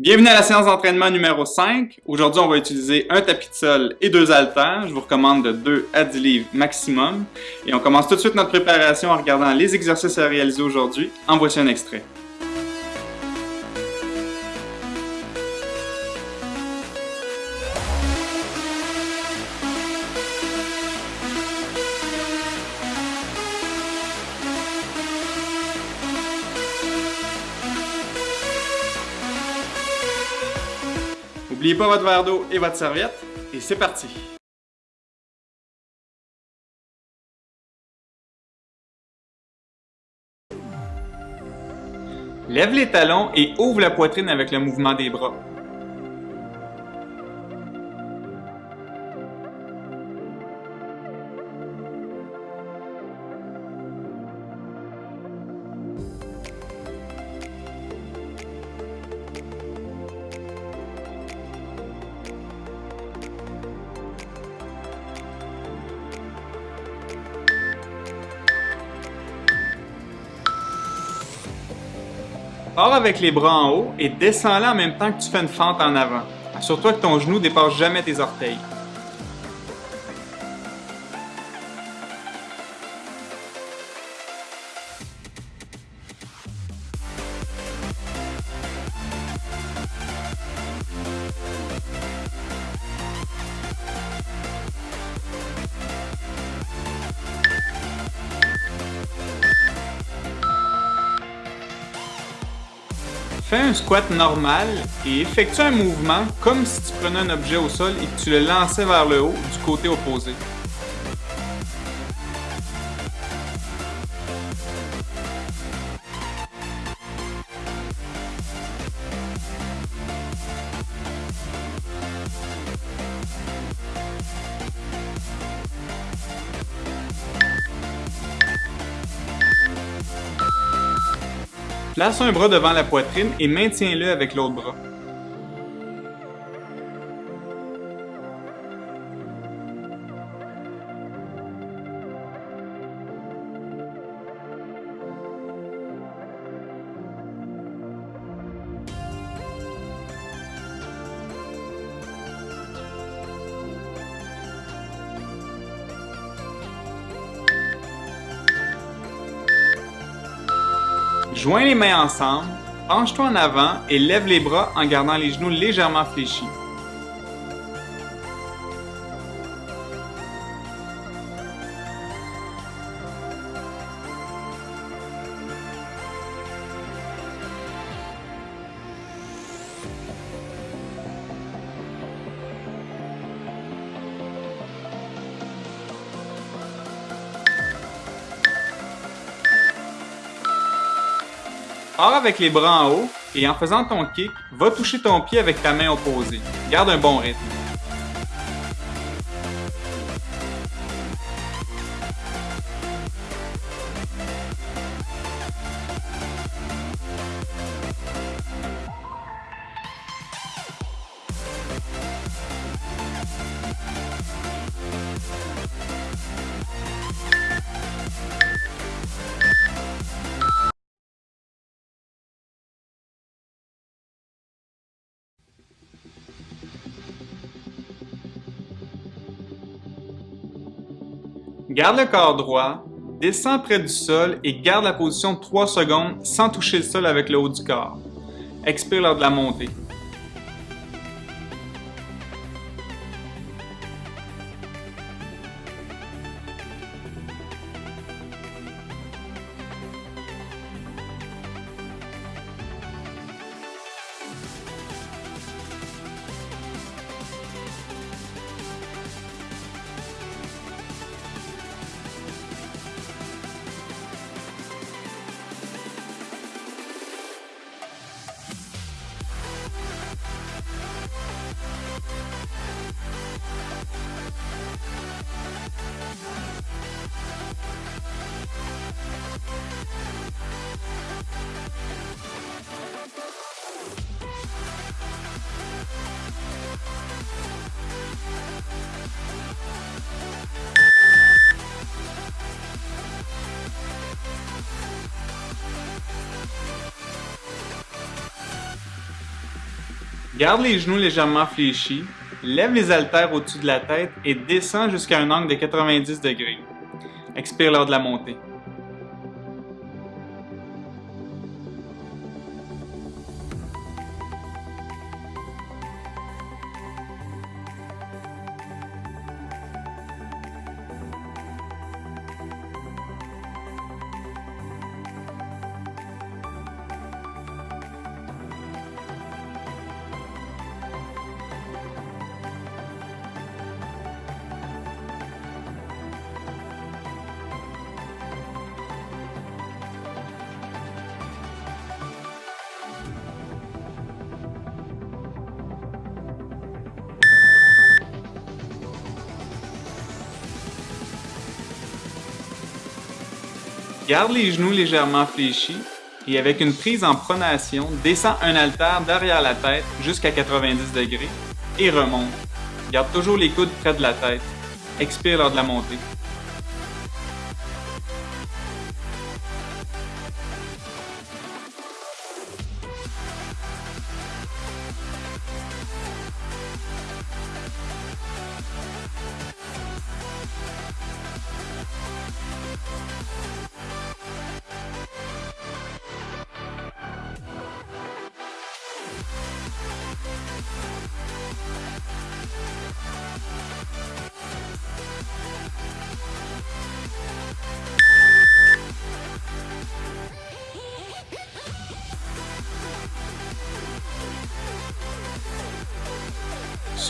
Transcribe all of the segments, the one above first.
Bienvenue à la séance d'entraînement numéro 5. Aujourd'hui, on va utiliser un tapis de sol et deux haltères. Je vous recommande de 2 à 10 livres maximum. Et on commence tout de suite notre préparation en regardant les exercices à réaliser aujourd'hui. En voici un extrait. N'oubliez pas votre verre d'eau et votre serviette. Et c'est parti! Lève les talons et ouvre la poitrine avec le mouvement des bras. Pars avec les bras en haut et descends-la en même temps que tu fais une fente en avant. Assure-toi que ton genou dépasse jamais tes orteils. Fais un squat normal et effectue un mouvement comme si tu prenais un objet au sol et que tu le lançais vers le haut du côté opposé. Place un bras devant la poitrine et maintiens-le avec l'autre bras. Joins les mains ensemble, penche-toi en avant et lève les bras en gardant les genoux légèrement fléchis. Pars avec les bras en haut et en faisant ton kick, va toucher ton pied avec ta main opposée. Garde un bon rythme. Garde le corps droit, descends près du sol et garde la position de 3 secondes sans toucher le sol avec le haut du corps. Expire lors de la montée. Garde les genoux légèrement fléchis, lève les haltères au-dessus de la tête et descends jusqu'à un angle de 90 degrés. Expire lors de la montée. Garde les genoux légèrement fléchis et avec une prise en pronation, descends un haltère derrière la tête jusqu'à 90 degrés et remonte. Garde toujours les coudes près de la tête. Expire lors de la montée.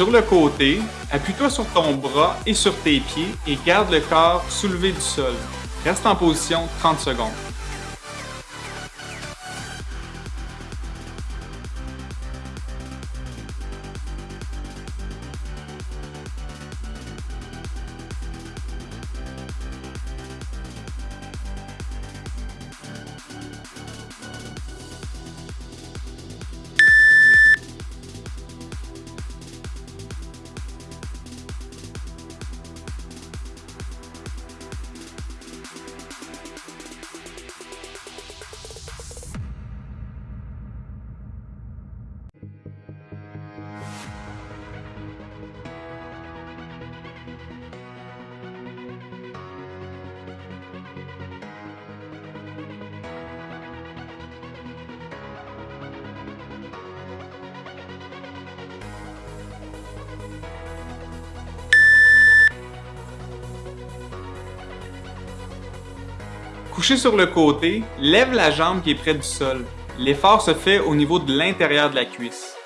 Sur le côté, appuie-toi sur ton bras et sur tes pieds et garde le corps soulevé du sol. Reste en position 30 secondes. Couché sur le côté, lève la jambe qui est près du sol. L'effort se fait au niveau de l'intérieur de la cuisse.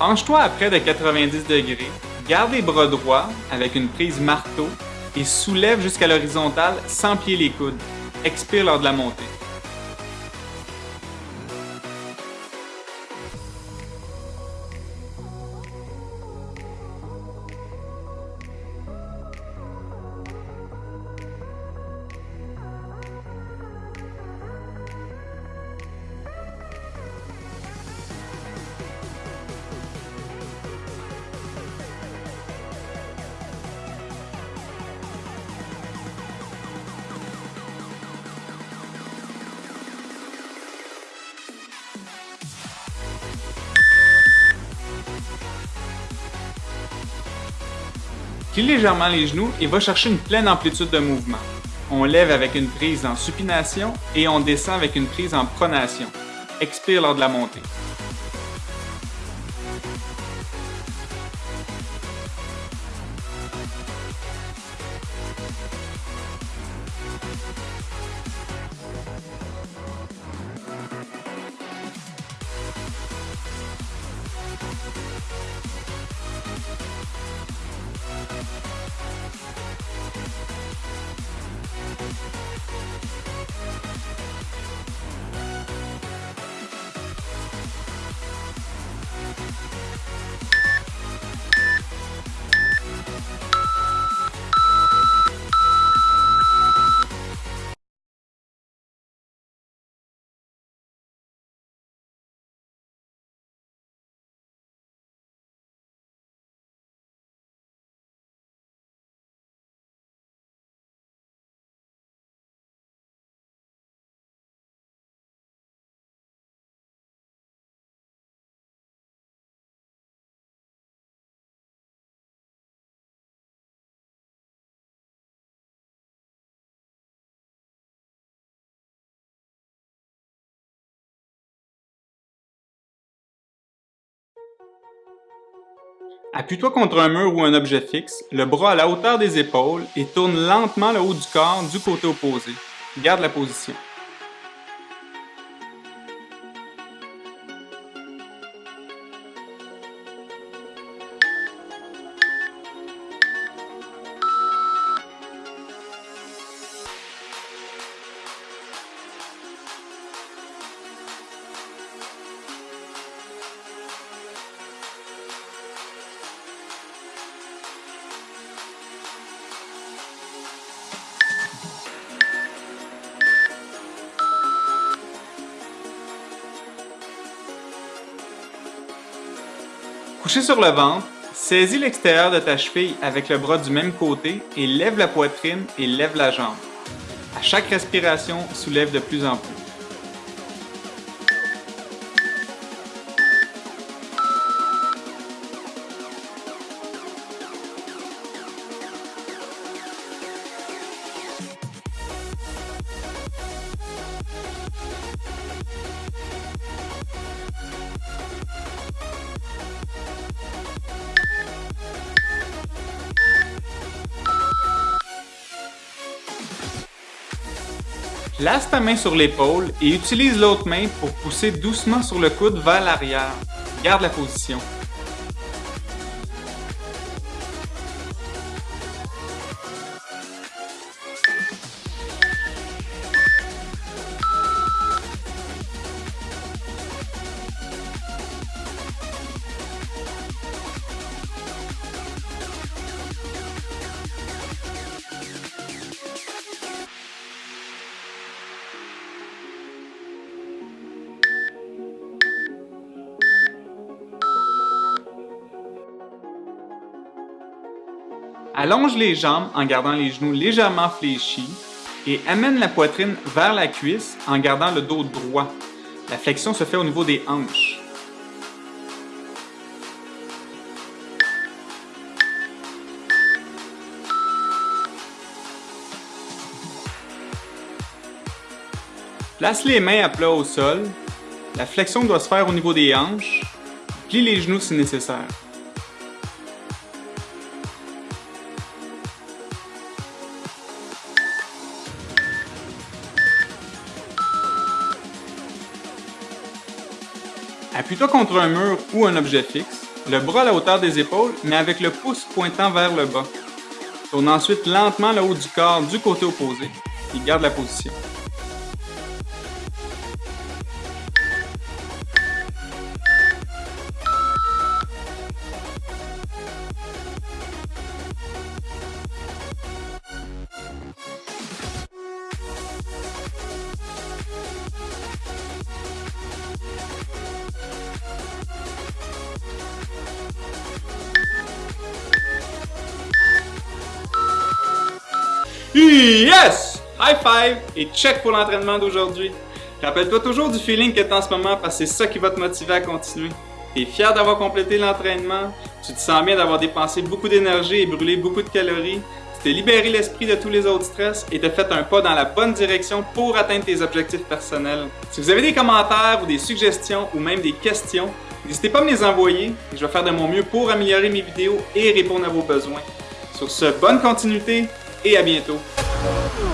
Penche-toi à près de 90 degrés, garde les bras droits avec une prise marteau et soulève jusqu'à l'horizontale sans plier les coudes. Expire lors de la montée. Plie légèrement les genoux et va chercher une pleine amplitude de mouvement. On lève avec une prise en supination et on descend avec une prise en pronation. Expire lors de la montée. Appuie-toi contre un mur ou un objet fixe, le bras à la hauteur des épaules et tourne lentement le haut du corps du côté opposé. Garde la position. Couché sur le ventre, saisis l'extérieur de ta cheville avec le bras du même côté et lève la poitrine et lève la jambe. À chaque respiration, soulève de plus en plus. Place ta main sur l'épaule et utilise l'autre main pour pousser doucement sur le coude vers l'arrière. Garde la position. Allonge les jambes en gardant les genoux légèrement fléchis et amène la poitrine vers la cuisse en gardant le dos droit. La flexion se fait au niveau des hanches. Place les mains à plat au sol. La flexion doit se faire au niveau des hanches. Plie les genoux si nécessaire. Appuie-toi contre un mur ou un objet fixe, le bras à la hauteur des épaules, mais avec le pouce pointant vers le bas. Tourne ensuite lentement le haut du corps du côté opposé et garde la position. Yes! High five et check pour l'entraînement d'aujourd'hui. Rappelle-toi toujours du feeling que tu as en ce moment parce que c'est ça qui va te motiver à continuer. Tu es fier d'avoir complété l'entraînement, Tu te sens bien d'avoir dépensé beaucoup d'énergie et brûlé beaucoup de calories, tu t'es libéré l'esprit de tous les autres stress et t'as fait un pas dans la bonne direction pour atteindre tes objectifs personnels. Si vous avez des commentaires ou des suggestions ou même des questions, n'hésitez pas à me les envoyer et je vais faire de mon mieux pour améliorer mes vidéos et répondre à vos besoins. Sur ce, bonne continuité et à bientôt! Oh,